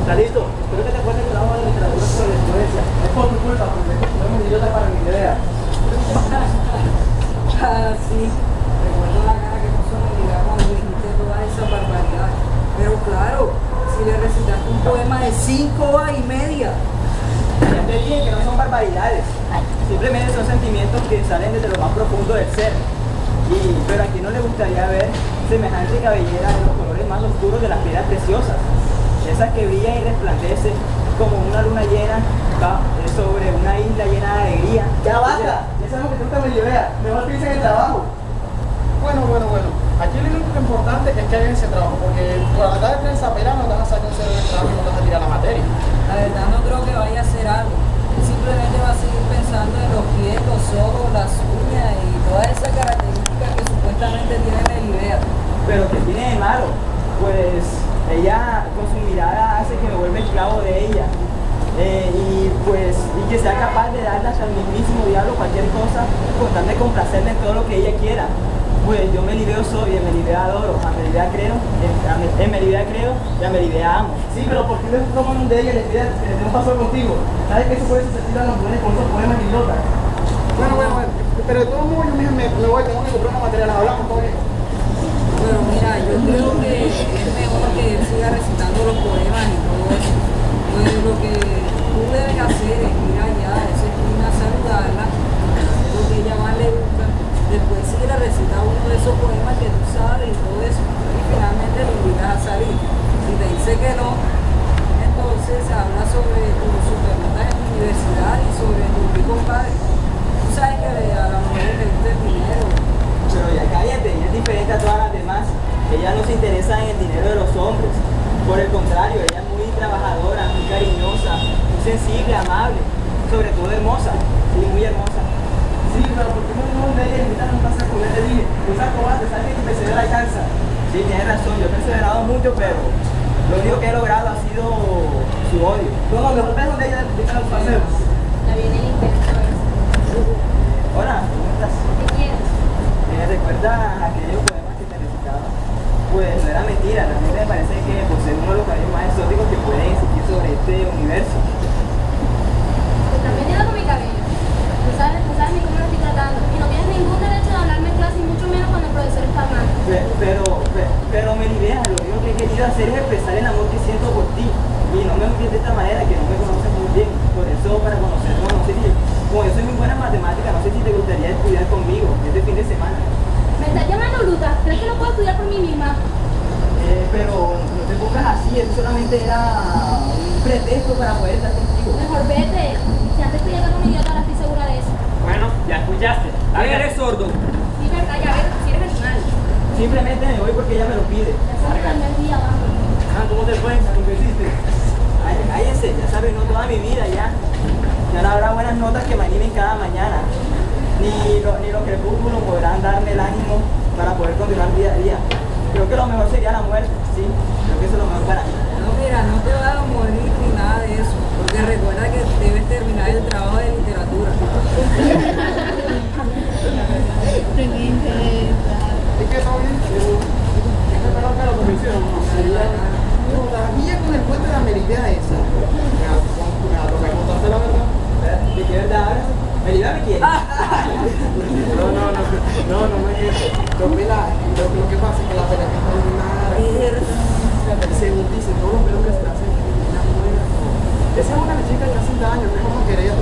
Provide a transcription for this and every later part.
Está listo. Espero que te acuerdes que trabajo de literatura sobre la influencia. Es por tu culpa, porque no me idiota para mi idea. Ah, sí. Recuerdo la cara que puso Miguel cuando dijiste todas esas barbaridades. Pero claro, si le recitaste un poema de cinco horas y media. Ya te dije que no son barbaridades. Simplemente son sentimientos que salen desde lo más profundo del ser. Y, pero a quien no le gustaría ver semejante cabellera de los colores más oscuros de las piedras preciosas. Esas que brillan y resplandecen como una luna llena va sobre una isla llena de alegría. Ya basta, ya sabemos que te gusta mi idea. Mejor piensa en el trabajo. Bueno, bueno, bueno. Aquí lo único importante es que hagan ese trabajo, porque por andar de prensa pera no te vas a sacar un cero del trabajo y no te vas a tirar la materia. La verdad no creo que vaya a hacer algo. Simplemente va a seguir pensando en los pies, los ojos, las uñas y todas esas características que supuestamente tiene la idea. Pero que tiene de malo, pues ella con su mirada hace que me vuelva esclavo de ella. Eh, y pues y que sea capaz de darle hasta el mismísimo diablo cualquier cosa con tal de complacerle en todo lo que ella quiera. Pues yo me Melibeo soy, en Melibea adoro, a Melibea creo, en, Me- Melibea creo y a Melibea amo. Sí, pero ¿por qué no toman de ella y le piden que no pasó contigo? ¿Sabes que eso puede sentir a las mujeres con esos poemas idiotas? Bueno, bueno, bueno. Pero de todos modos yo mismo me, me voy, tengo que comprar una materia, las hablamos todo bien. Bueno, mira, yo creo que es mejor que él siga recitando los poemas y todo eso que tú debes hacer es ir allá a esa esquina a saludarla, lo que ella más le gusta, después ir a recitar uno de esos poemas que tú sabes y todo eso, y finalmente lo invitas a salir. Si te dice que no, entonces habla sobre tu supernotas en la universidad y sobre tu rico padre. Tú sabes que a las mujeres les gusta el dinero, Pero ya cállate, ella es diferente a todas las demás. Ella no se interesa en el dinero de los hombres. Por el contrario, ella es muy trabajadora, muy cariñosa, muy sensible, amable, sobre todo hermosa, sí, muy hermosa. Sí, pero ¿por qué no de ella invitar a un paseo con él? Te dije, no seas cobarde, sabes que persevera alcanza. Sí, tienes razón, yo he perseverado mucho, pero lo único que he logrado ha sido su odio. No, no, mejor ves donde ella a los paseos. Ya viene el invento Hola, ¿cómo estás? ¿Qué quieres? ¿Me recuerda aquellos poemas que te recitaba? Pues no era mentira, realmente me parece que posee uno de los cabellos más exóticos que pueden existir sobre este universo. Te estás metiendo con mi cabello. Tú sabes, tú sabes ni cómo lo estoy tratando. Y no tienes ningún derecho de hablarme en clase y mucho menos cuando el profesor está hablando. Pe- Pero, pe- pero Melibea, lo único que he querido hacer es expresar el amor que siento por ti. Y no me olvides de esta manera, que no me conoces muy bien. Por eso, para conocernos, no sé si, como yo soy muy buena en matemáticas, no sé si te gustaría estudiar conmigo este fin de semana. ¿Me estás llamando bruta? ¿Crees que no puedo estudiar por mí misma? Eh, pero no te pongas así, eso solamente era un pretexto para poder estar contigo. Mejor vete. Si antes estoy con un idiota, ahora estoy segura de eso. Bueno, ya escuchaste. ¿Quién eres sordo? Sí, verdad, ya ves, si eres personal. Simplemente me voy porque ella me lo pide. Ya vamos. Ah, ¿cómo te fue? ¿Cómo te hiciste? Ay, cállense, ya saben, no toda mi vida ya. Ya no habrá buenas notas que me animen cada mañana. Ni, lo- ni los crepúsculos podrán darme el ánimo para poder continuar día a día. Creo que lo mejor sería la muerte, sí. Creo que eso es lo mejor para mí. No, mira, no te vas a morir ni nada de eso, porque recuerda que debes terminar el trabajo de literatura. ¿Y qué todo bien? ¿Es que lo convencieron no? No, la guía con el puente de la meridea esa. Me ha me toca contarte la verdad. ¿De qué verdad hablas? ¿Melida me quiere? No, no, no, no, no me quiero. Pero mira, lo, lo que pasa es que la pelea que está eliminada. Según dicen, todos los pelos que se hacen, una mujer. Esa es una chica de hace años, que es como querer.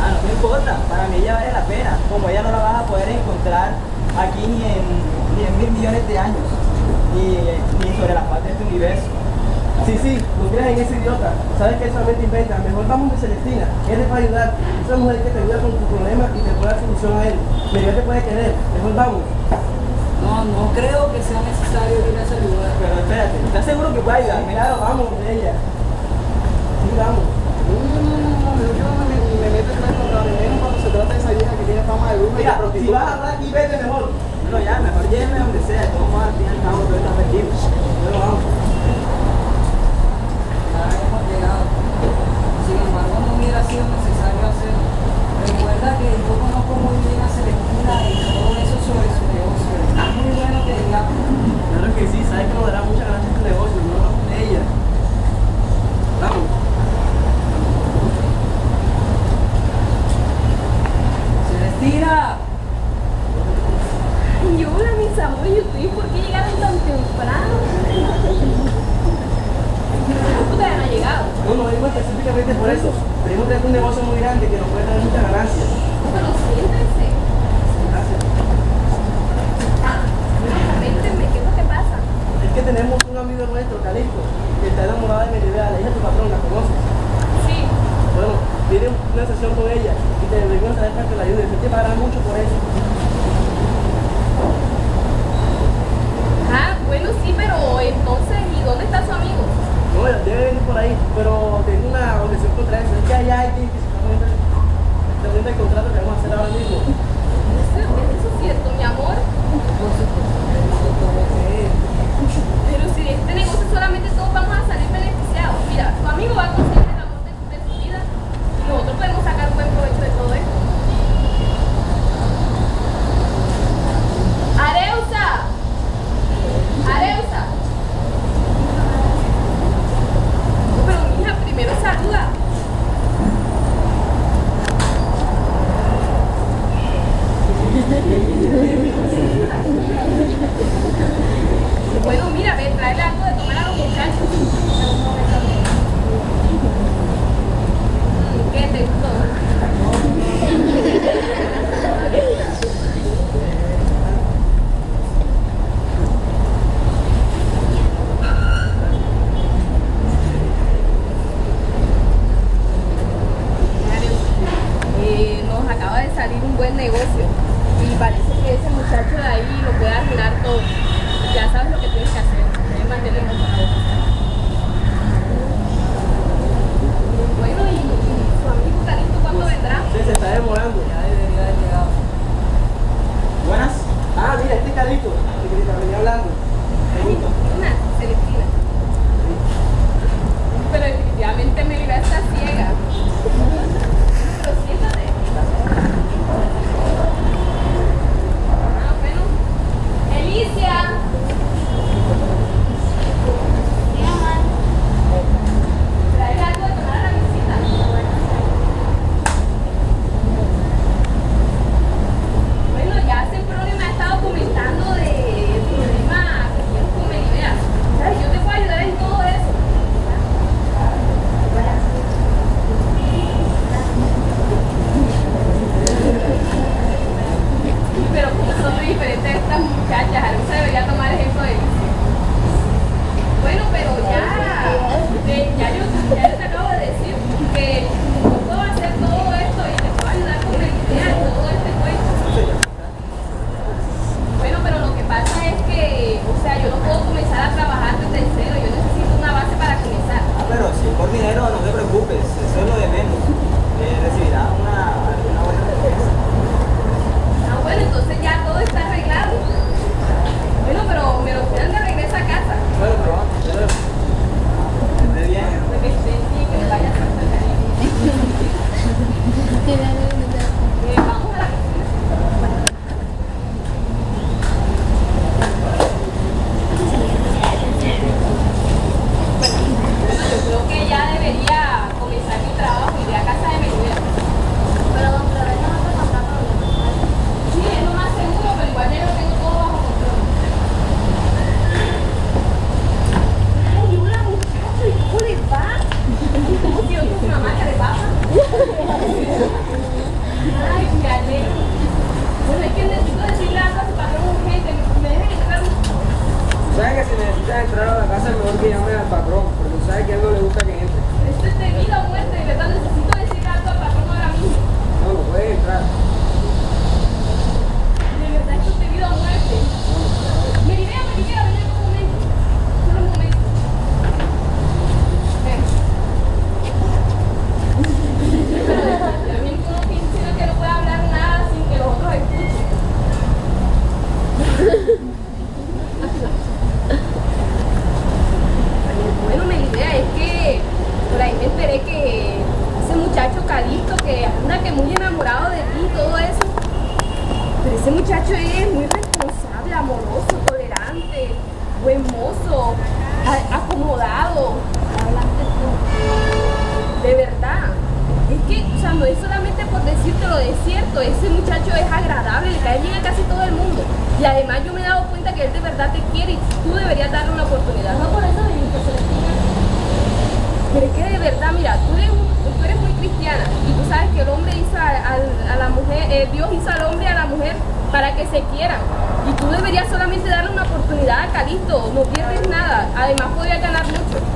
Ah, no me importa, para mí ella vale la pena. Como ella no la vas a poder encontrar aquí ni en, ni en mil millones de años, ni, ni sobre la faz de este universo. Sí, sí, no creas en ese idiota. Sabes que él solamente Mejor vamos de Celestina. Él te va a ayudar. Esa mujer que te ayuda con tu problema y te puede dar solución a él. Pero te puede querer. Mejor vamos. No, no creo que sea necesario ir a ese lugar. Pero espérate, ¿estás seguro que puede ayudar? Claro, vamos de ella. Sí, vamos. No, no, no, no, no, yo no me, meto en pero menos cuando se trata de esa vieja que tiene fama de bruja y de Mira, si vas a hablar aquí, vete mejor. No, ya, mejor lléveme donde sea. De todos modos, al fin y al cabo, todo está perdido. Pero vamos. Ya hemos llegado sin embargo no hubiera sido necesario hacerlo. Recuerda que yo conozco muy bien a Celestina y todo eso sobre su negocio. Es muy bueno que está enamorada de Meribea, la hija de tu patrón, ¿la conoces? Sí. Bueno, tiene una sesión con ella y te deberían saber para que la ayude Tú te pagarás mucho por eso. Ah, bueno, sí, pero entonces, ¿y dónde está su amigo? No, debe venir por ahí, pero tengo una objeción contra eso. Es que allá hay que el contrato que vamos a hacer ahora mismo. Eso, eso es cierto, mi amor. Pero si de este negocio solamente todos vamos a salir beneficiados. Mira, tu amigo va a conseguir de verdad. Es que, o sea, no es solamente por decírtelo, es cierto, ese muchacho es agradable, le cae bien a casi todo el mundo. Y además yo me he dado cuenta que él de verdad te quiere y tú deberías darle una oportunidad. No por eso viniste a Pero es que de verdad, mira, tú eres, muy cristiana y tú sabes que el hombre hizo a, la mujer, eh, Dios hizo al hombre y a la mujer para que se quieran. Y tú deberías solamente darle una oportunidad a no pierdes nada. Además podrías ganar mucho.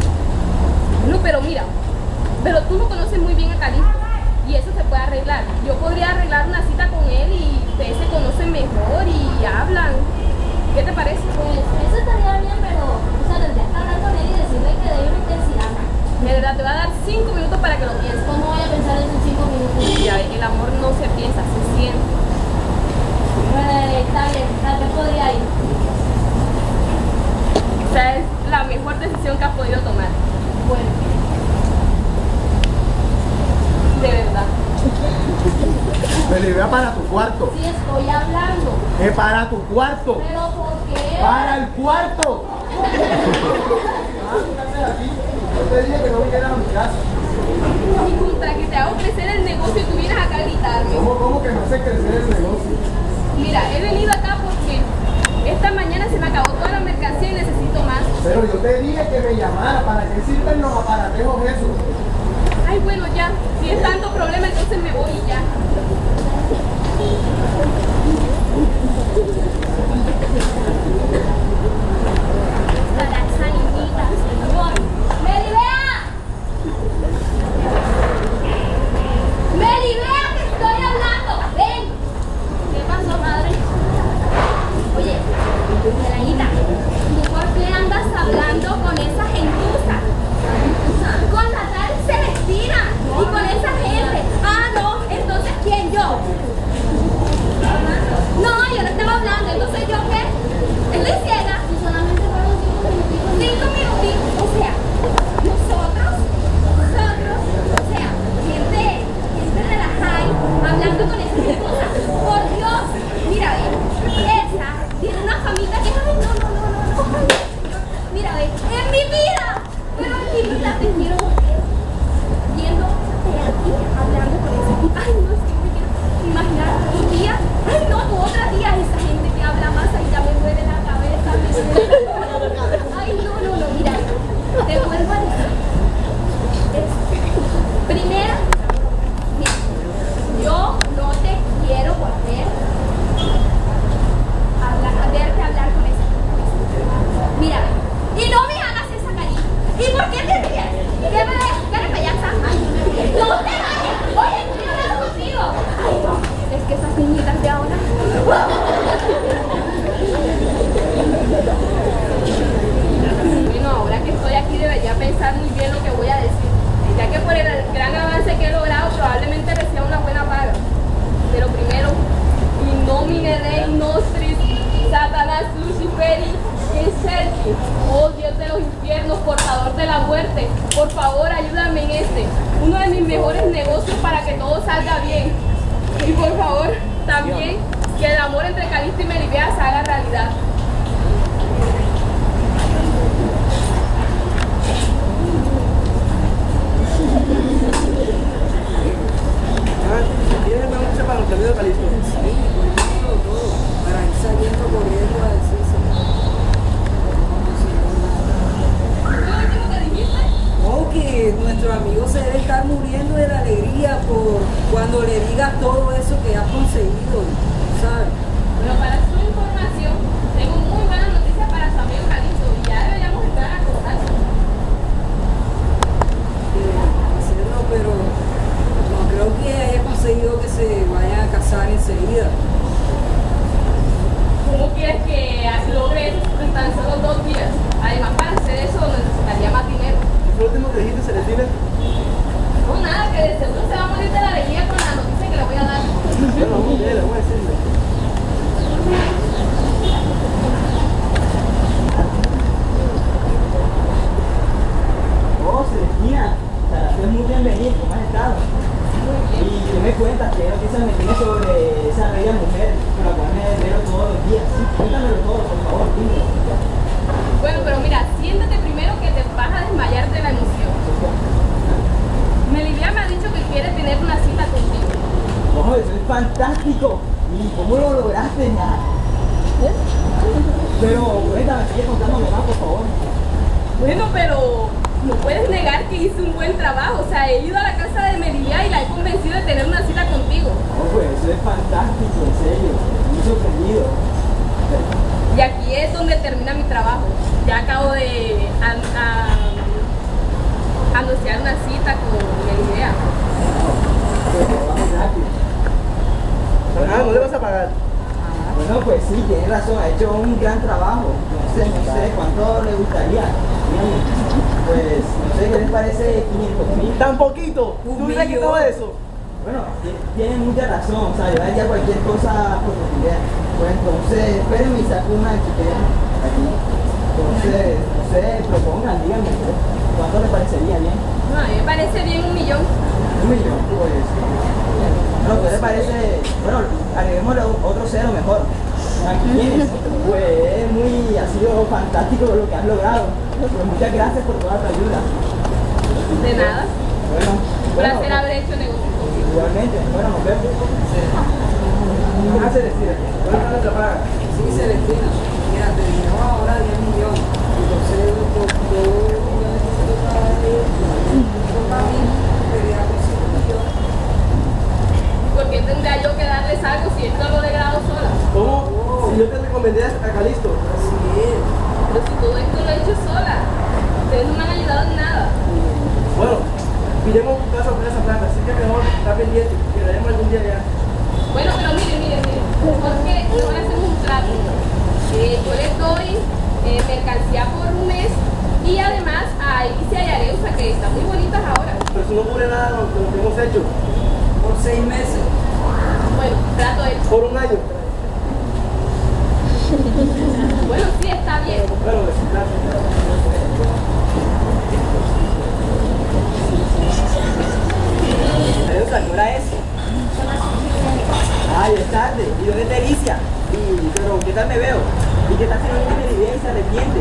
No, pero mira, pero tú no conoces muy bien a Calixto y eso se puede arreglar. Yo podría arreglar una cita con él y ustedes se conocen mejor y hablan. cuarto. ¿Pero por qué? Para el cuarto. Yo te dije que no a. Y contra que te hago crecer el negocio, tú vienes acá a gritarme. ¿Cómo, cómo que no sé crecer el negocio? Mira, he venido acá porque esta mañana se me acabó toda la mercancía y necesito más. Pero yo te dije que me llamara. ¿Para qué sirven los aparatejos esos? Ay, bueno, ya. Si es tanto problema, entonces me voy y ya. So that's how you very that. Por favor, ayúdame en este, uno de mis mejores negocios para que todo salga bien. Y por favor, también que el amor entre Calixto y Melibea se haga realidad. Para el saliendo corriendo o que nuestro amigo se debe estar muriendo de la alegría por cuando le digas todo favor. Bueno, pero no puedes negar que hice un buen trabajo. O sea, he ido a la casa de Merilia y la he convencido de tener una cita contigo. Oh, pues eso es fantástico, en serio. Muy sorprendido. Y aquí es donde termina mi trabajo. Ya acabo de an- anunciar una cita con Merilia. Pero vamos rápido. Ah, no le vas a pagar. Bueno, pues sí, tiene razón, ha hecho un gran trabajo. No sé, no sé cuánto le gustaría. Pues, no sé, ¿qué les parece 500 mil? Tan poquito. ¿Tú millón. todo eso? Bueno, ti- tiene mucha razón, o sea, yo haría cualquier cosa por tu idea. Pues entonces, espérenme y saco una chiquera aquí. Entonces, no sé, propongan, díganme, pues, ¿cuánto les parecería bien? No, a mí me parece bien un millón. Un millón, pues. No, ¿qué les parece? Bueno, agreguémosle otro cero mejor. Aquí. Pues es muy, ha sido fantástico lo que has logrado. Pues muchas gracias por toda tu ayuda. De nada. Bueno, Un bueno, placer haber hecho negocio contigo. igualmente. Bueno, nos vemos. Ah, Celestina. ¿Cuánto no te pagan? Sí, Celestina. Mira, te dinero ahora 10 millones. Entonces, yo, necesito para mí, quería conseguir un millón. ¿Por qué tendría yo que darles algo si esto lo he logrado sola? ¿Cómo? Si yo te recomendé a Calisto. Así es. Pero si todo esto lo he hecho sola. Ustedes no me han ayudado en nada. Bueno, pillemos tu casa por esa plata, así que mejor está pendiente, que la haremos algún día ya. Bueno, pero miren, miren, miren. Porque no hacemos un trato. Eh, yo les doy eh, mercancía por un mes y además a Alicia y a Areusa, que están muy bonitas ahora. Pero si no cubre nada lo que hemos hecho, Por seis meses. Por un año. Bueno, sí, está bien. Bueno, gracias. Adiós, ¿a qué es? Ay, es tarde. ¿Y dónde está Alicia? Y, pero, ¿qué tal me veo? ¿Y qué tal si no tiene se arrepiente?